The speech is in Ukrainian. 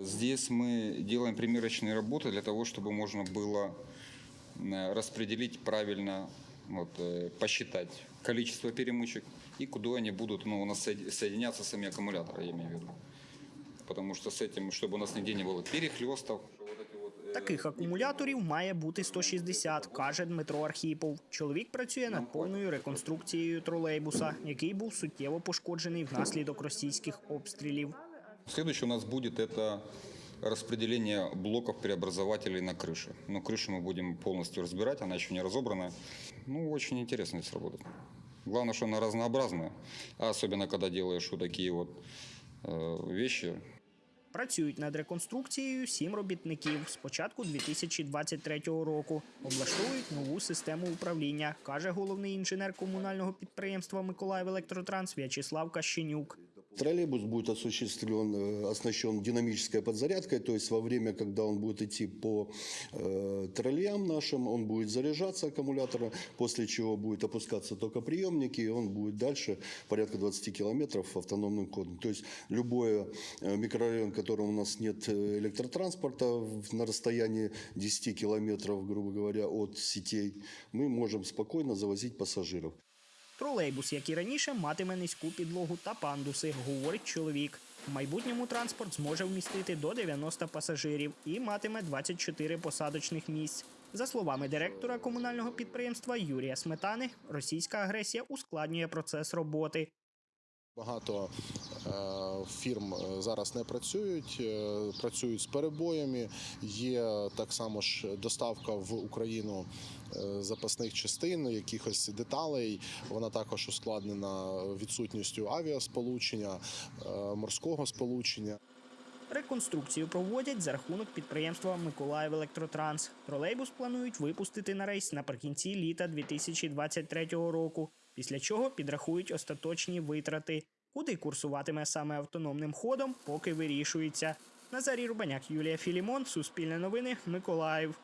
Здесь мы делаем примерочные работы для того, чтобы можно было э, распределить правильно, вот, э, посчитать количество перемычек и куда они будут ну, у нас соед- соединяться сами аккумуляторы, я имею в виду. Потому что с этим, чтобы у нас нигде не было перехлестов. вот эти вот, э, Таких акумуляторів має бути 160, каже Дмитро Архіпов. Чоловік працює над повною реконструкцією тролейбуса, який був суттєво пошкоджений внаслідок російських обстрілів. Следующее у нас будет это распределение блоков преобразователей на крыше. Но крышу мы будем полностью разбирать, она еще не разобрана. Ну, очень интересно здесь работать. Главное, что она разнообразная, а особенно когда делаешь вот такие вот э, вещи, Працюють над реконструкцією сім робітників з початку 2023 року. Облаштовують нову систему управління, каже головний інженер комунального підприємства Миколаїв Електротранс В'ячеслав Кащенюк. Троллейбус будет осуществлен, э, оснащен динамической подзарядкой, то есть во время, когда он будет идти по э, троллеям нашим, он будет заряжаться аккумулятором, после чего будет опускаться токоприемники, и он будет дальше порядка 20 километров автономным ходом. То есть любой э, микрорайон, в котором у нас нет э, электротранспорта на расстоянии 10 километров, грубо говоря, от сетей, мы можем спокойно завозить пассажиров. Тролейбус, як і раніше, матиме низьку підлогу та пандуси, говорить чоловік. В майбутньому транспорт зможе вмістити до 90 пасажирів і матиме 24 посадочних місць. За словами директора комунального підприємства Юрія Сметани, російська агресія ускладнює процес роботи. Багато фірм е, зараз не працюють, е, працюють з перебоями. Є так само ж доставка в Україну е, запасних частин, якихось деталей. Вона також ускладнена відсутністю авіасполучення, е, морського сполучення. Реконструкцію проводять за рахунок підприємства Миколаїв Електротранс. Тролейбус планують випустити на рейс наприкінці літа 2023 року, після чого підрахують остаточні витрати. Куди курсуватиме саме автономним ходом, поки вирішується. Назарій Рубаняк, Юлія Філімон, Суспільне новини, Миколаїв.